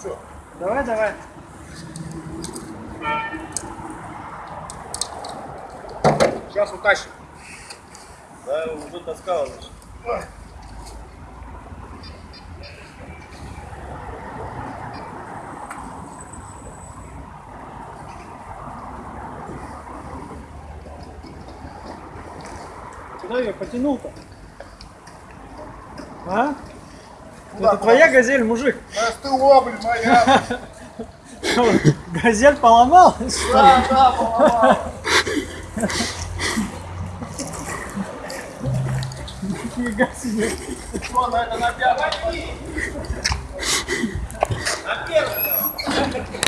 Что? Давай, давай. Сейчас утащим. Да, уже таскал. значит. Куда ее потянул-то? А? Это твоя газель, мужик. Да СТО, блин, моя. Газель поломал? Да, да, поломал. Нифига себе. Что, на это на пятом? На первый.